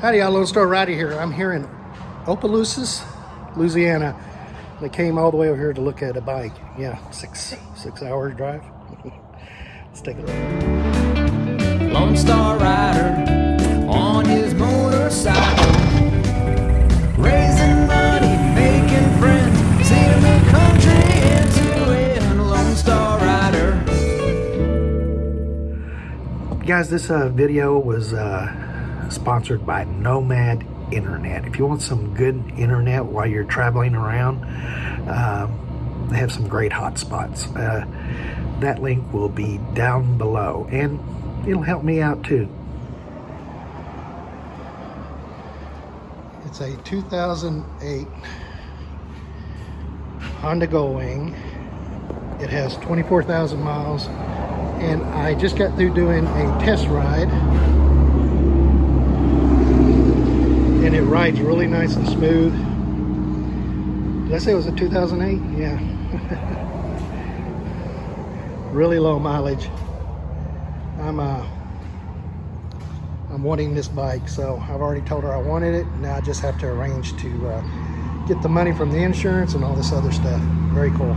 Howdy, y'all, Lone Star Rider here. I'm here in Opelousas, Louisiana. They came all the way over here to look at a bike. Yeah, six six hours drive. Let's take a look. Lone Star Rider on his motorcycle, raising money, making friends, seeing the country end to end. Lone Star Rider. Guys, this uh, video was uh, sponsored by Nomad Internet. If you want some good internet while you're traveling around, um, they have some great hotspots. Uh, that link will be down below and it'll help me out too. It's a 2008 Honda Goldwing. It has 24,000 miles and I just got through doing a test ride and it rides really nice and smooth. Did I say it was a 2008? Yeah. really low mileage. I'm uh, I'm wanting this bike, so I've already told her I wanted it. Now I just have to arrange to uh, get the money from the insurance and all this other stuff. Very cool.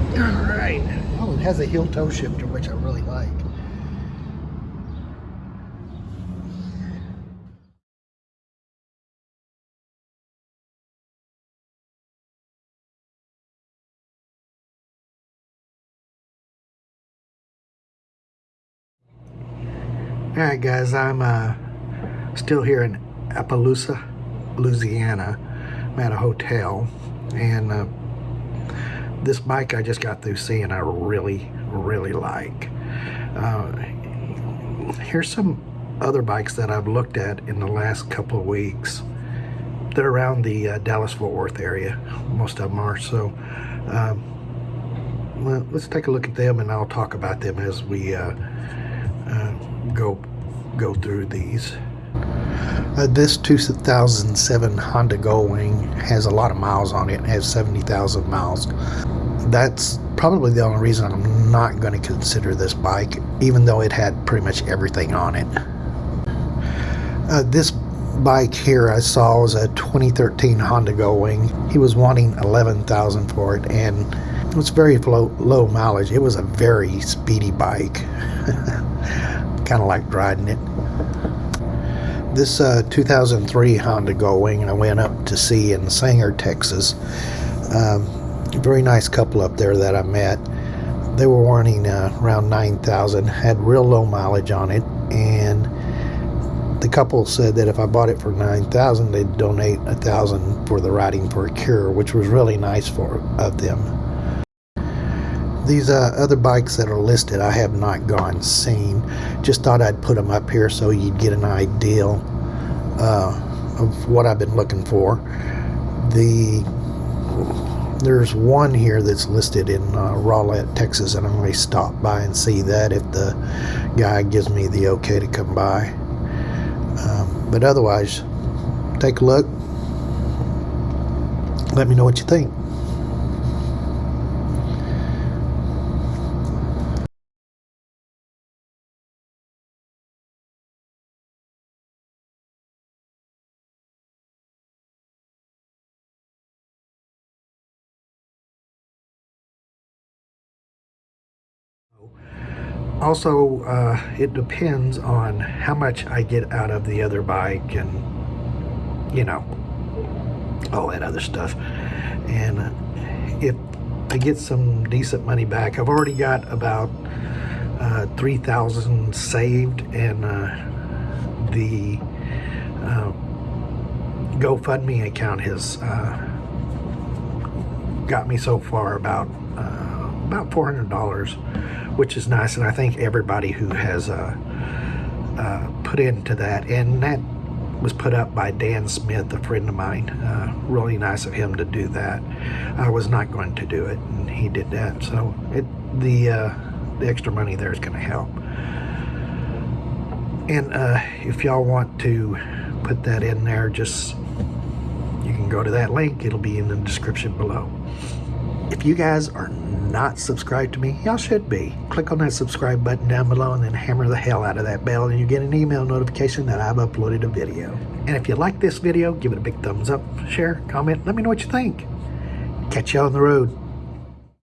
All right. Oh, it has a heel toe shifter, which I really like. All right, guys, I'm uh, still here in Opelousas, Louisiana. I'm at a hotel, and uh, this bike I just got through seeing I really, really like. Uh, here's some other bikes that I've looked at in the last couple of weeks. They're around the uh, Dallas-Fort Worth area. Most of them are. So, um, well, let's take a look at them, and I'll talk about them as we uh, uh, go go through these. Uh, this 2007 Honda Goldwing has a lot of miles on it. Has 70,000 miles. That's probably the only reason I'm not going to consider this bike, even though it had pretty much everything on it. Uh, this bike here I saw was a 2013 Honda Goldwing. He was wanting 11,000 for it, and it was very low, low mileage. It was a very speedy bike. kind of liked riding it. This uh, 2003 Honda Goldwing I went up to see in Sanger, Texas. Um, very nice couple up there that I met. They were wanting uh, around 9,000, had real low mileage on it, and the couple said that if I bought it for 9,000, they'd donate a thousand for the riding for a cure, which was really nice for of them. These uh, other bikes that are listed, I have not gone seen. Just thought I'd put them up here so you'd get an idea uh, of what I've been looking for. The there's one here that's listed in uh, Rowlett, Texas, and I may stop by and see that if the guy gives me the okay to come by. Um, but otherwise, take a look. Let me know what you think. Also, uh, it depends on how much I get out of the other bike and, you know, all that other stuff. And uh, if I get some decent money back, I've already got about uh, 3000 saved and uh, the uh, GoFundMe account has uh, got me so far about about $400 which is nice. And I thank everybody who has uh, uh, put into that. And that was put up by Dan Smith, a friend of mine. Uh, really nice of him to do that. I was not going to do it, and he did that. So it the uh, the extra money there is going to help. And uh, if y'all want to put that in there, just you can go to that link. It'll be in the description below. If you guys are not subscribed to me, y'all should be. Click on that subscribe button down below and then hammer the hell out of that bell and you get an email notification that I've uploaded a video. And if you like this video, give it a big thumbs up, share, comment, let me know what you think. Catch you on the road.